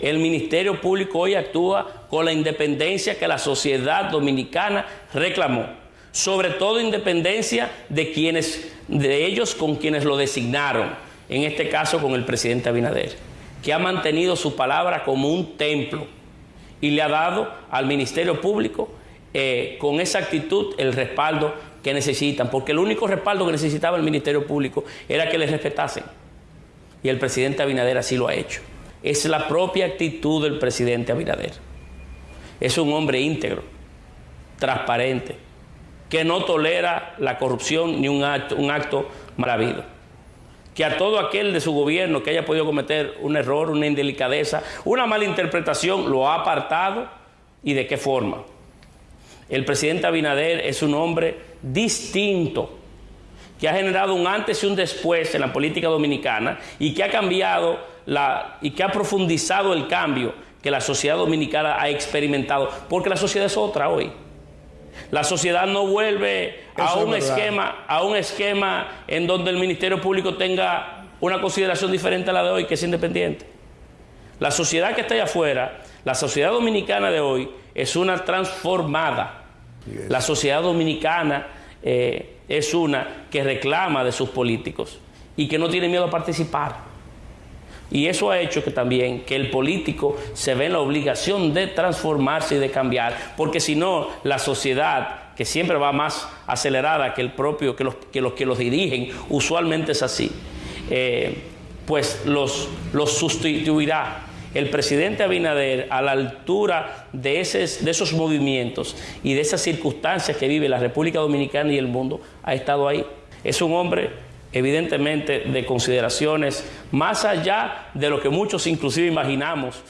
El Ministerio Público hoy actúa con la independencia que la sociedad dominicana reclamó, sobre todo independencia de quienes de ellos con quienes lo designaron, en este caso con el presidente Abinader, que ha mantenido su palabra como un templo y le ha dado al Ministerio Público eh, con esa actitud el respaldo que necesitan, porque el único respaldo que necesitaba el Ministerio Público era que les respetasen. Y el presidente Abinader así lo ha hecho. Es la propia actitud del presidente Abinader. Es un hombre íntegro, transparente, que no tolera la corrupción ni un acto, un mal habido. Que a todo aquel de su gobierno que haya podido cometer un error, una indelicadeza, una mala interpretación, lo ha apartado y de qué forma. El presidente Abinader es un hombre distinto, que ha generado un antes y un después en la política dominicana y que ha cambiado la, y que ha profundizado el cambio que la sociedad dominicana ha experimentado, porque la sociedad es otra hoy. La sociedad no vuelve a un, esquema, a un esquema en donde el Ministerio Público tenga una consideración diferente a la de hoy, que es independiente. La sociedad que está allá afuera, la sociedad dominicana de hoy, es una transformada. La sociedad dominicana eh, es una que reclama de sus políticos y que no tiene miedo a participar. Y eso ha hecho que también que el político se ve en la obligación de transformarse y de cambiar, porque si no, la sociedad, que siempre va más acelerada que el propio, que los que los, que los dirigen, usualmente es así, eh, pues los, los sustituirá. El presidente Abinader, a la altura de, de esos movimientos y de esas circunstancias que vive la República Dominicana y el mundo, ha estado ahí. Es un hombre evidentemente de consideraciones más allá de lo que muchos inclusive imaginamos